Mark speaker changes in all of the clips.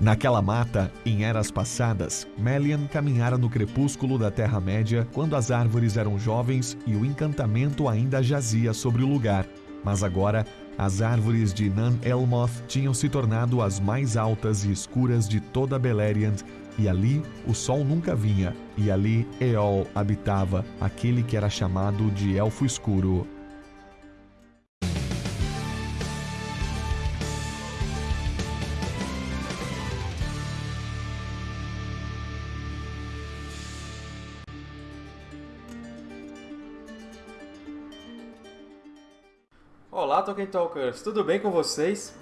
Speaker 1: Naquela mata, em eras passadas, Melian caminhara no crepúsculo da Terra-média quando as árvores eram jovens e o encantamento ainda jazia sobre o lugar. Mas agora, as árvores de Nan Elmoth tinham se tornado as mais altas e escuras de toda Beleriand, e ali o sol nunca vinha, e ali Eol habitava, aquele que era chamado de Elfo Escuro.
Speaker 2: Olá, Tolkien Talkers! Tudo bem com vocês?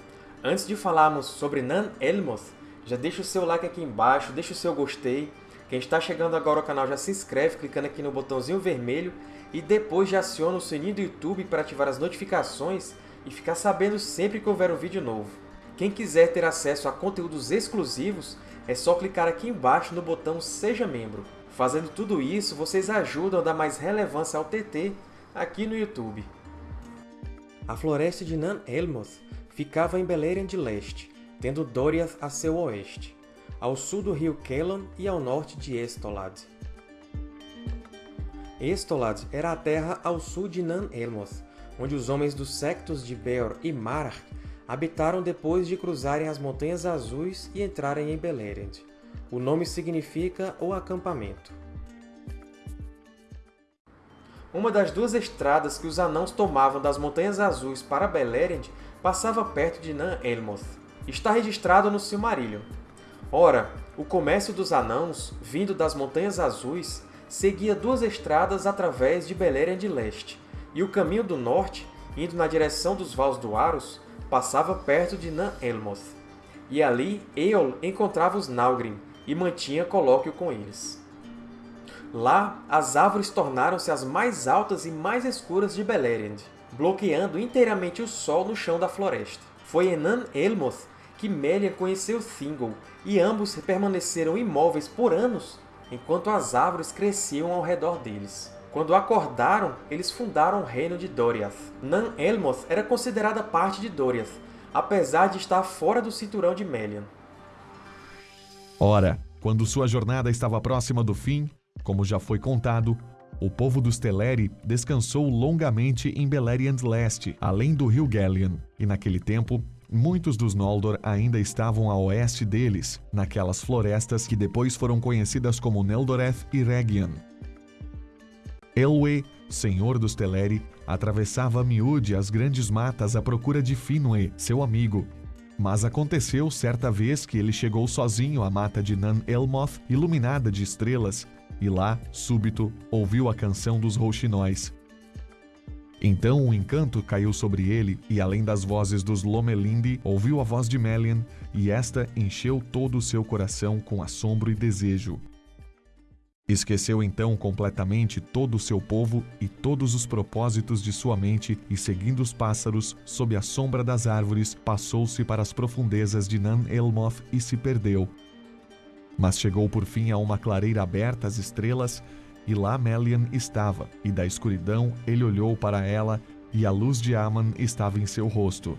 Speaker 2: Antes de falarmos sobre Nan Elmoth, já deixa o seu like aqui embaixo, deixa o seu gostei. Quem está chegando agora ao canal já se inscreve clicando aqui no botãozinho vermelho e depois já aciona o sininho do YouTube para ativar as notificações e ficar sabendo sempre que houver um vídeo novo. Quem quiser ter acesso a conteúdos exclusivos, é só clicar aqui embaixo no botão Seja Membro. Fazendo tudo isso, vocês ajudam a dar mais relevância ao TT aqui no YouTube. A floresta de Nan Elmoth ficava em Beleriand de Leste, tendo Doriath a seu oeste, ao sul do rio Kelon e ao norte de Estolad. Estolad era a terra ao sul de Nan Elmoth, onde os homens dos sectos de Beor e Marach habitaram depois de cruzarem as Montanhas Azuis e entrarem em Beleriand. O nome significa o acampamento. Uma das duas estradas que os Anãos tomavam das Montanhas Azuis para Beleriand passava perto de Nan Elmoth. Está registrado no Silmarillion. Ora, o comércio dos Anãos, vindo das Montanhas Azuis, seguia duas estradas através de Beleriand Leste, e o caminho do norte, indo na direção dos Vales do Aros, passava perto de Nan Elmoth. E ali Eol encontrava os Naugrim e mantinha colóquio com eles. Lá, as árvores tornaram-se as mais altas e mais escuras de Beleriand, bloqueando inteiramente o sol no chão da floresta. Foi em Nan Elmoth que Melian conheceu Thingol, e ambos permaneceram imóveis por anos, enquanto as árvores cresciam ao redor deles. Quando acordaram, eles fundaram o reino de Doriath. Nan Elmoth era considerada parte de Doriath, apesar de estar fora do cinturão de Melian.
Speaker 1: Ora, quando sua jornada estava próxima do fim, como já foi contado, o povo dos Teleri descansou longamente em Beleriand Leste, além do rio Gallian, e naquele tempo, muitos dos Noldor ainda estavam a oeste deles, naquelas florestas que depois foram conhecidas como Neldoreth e Région. Elwë, senhor dos Teleri, atravessava a miúde as grandes matas à procura de Finwë, seu amigo. Mas aconteceu certa vez que ele chegou sozinho à mata de Nan Elmoth, iluminada de estrelas, e lá, súbito, ouviu a canção dos rouxinóis. Então um encanto caiu sobre ele, e além das vozes dos Lomelindi, ouviu a voz de Melian, e esta encheu todo o seu coração com assombro e desejo. Esqueceu então completamente todo o seu povo e todos os propósitos de sua mente, e seguindo os pássaros, sob a sombra das árvores, passou-se para as profundezas de Nan Elmoth e se perdeu, mas chegou por fim a uma clareira aberta às estrelas, e lá Melian estava, e da escuridão ele olhou para ela, e a luz de Aman estava em seu rosto.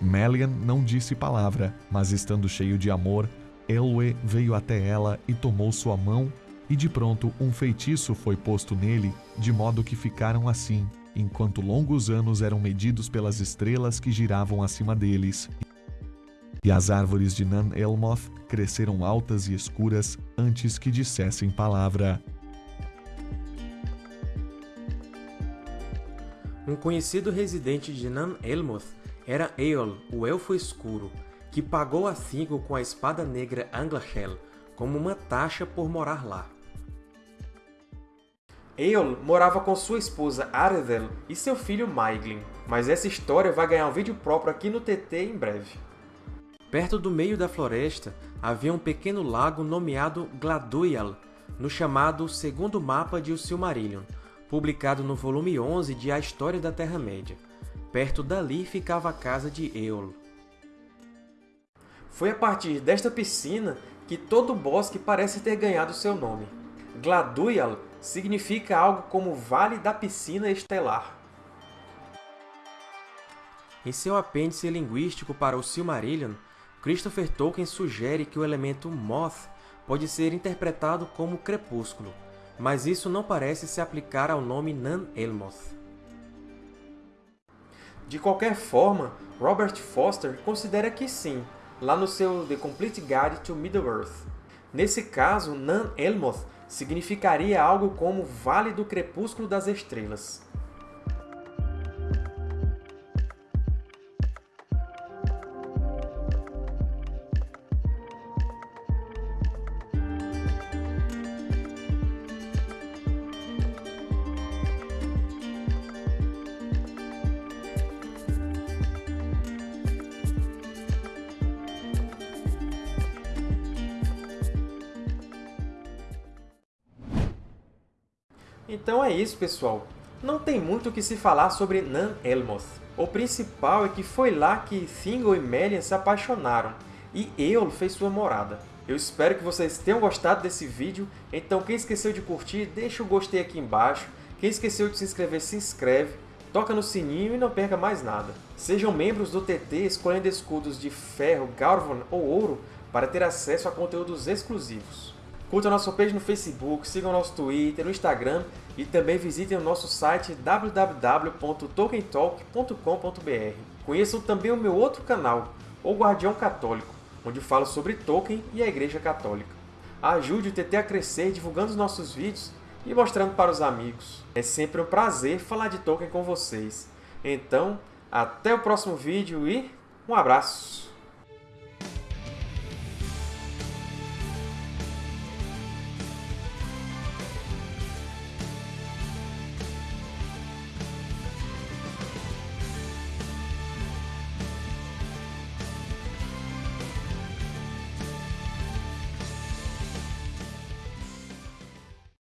Speaker 1: Melian não disse palavra, mas estando cheio de amor, Elwë veio até ela e tomou sua mão, e de pronto um feitiço foi posto nele, de modo que ficaram assim, enquanto longos anos eram medidos pelas estrelas que giravam acima deles. E as árvores de Nan Elmoth cresceram altas e escuras antes que dissessem palavra.
Speaker 2: Um conhecido residente de Nan Elmoth era Eol, o Elfo Escuro, que pagou a Thingol com a espada negra Anglachel como uma taxa por morar lá. Eol morava com sua esposa Aredel e seu filho Maiglin, mas essa história vai ganhar um vídeo próprio aqui no TT em breve. Perto do meio da floresta havia um pequeno lago nomeado Gladwyal, no chamado Segundo Mapa de O Silmarillion, publicado no volume 11 de A História da Terra-média. Perto dali ficava a casa de Eol. Foi a partir desta piscina que todo o bosque parece ter ganhado seu nome. Gladwyal significa algo como Vale da Piscina Estelar. Em seu apêndice linguístico para o Silmarillion, Christopher Tolkien sugere que o elemento Moth pode ser interpretado como crepúsculo, mas isso não parece se aplicar ao nome Nan-Elmoth. De qualquer forma, Robert Foster considera que sim, lá no seu The Complete Guide to Middle-earth. Nesse caso, Nan-Elmoth significaria algo como Vale do Crepúsculo das Estrelas. Então é isso, pessoal. Não tem muito o que se falar sobre Nan-Elmoth. O principal é que foi lá que Thingol e Melian se apaixonaram, e Eol fez sua morada. Eu espero que vocês tenham gostado desse vídeo, então quem esqueceu de curtir, deixa o gostei aqui embaixo. Quem esqueceu de se inscrever, se inscreve, toca no sininho e não perca mais nada. Sejam membros do TT escolhendo escudos de ferro, Garvon ou ouro para ter acesso a conteúdos exclusivos. Curtam nossa page no Facebook, sigam nosso Twitter, no Instagram e também visitem o nosso site www.tolkientalk.com.br. Conheçam também o meu outro canal, O Guardião Católico, onde falo sobre Tolkien e a Igreja Católica. Ajude o TT a crescer divulgando os nossos vídeos e mostrando para os amigos. É sempre um prazer falar de Tolkien com vocês. Então, até o próximo vídeo e um abraço!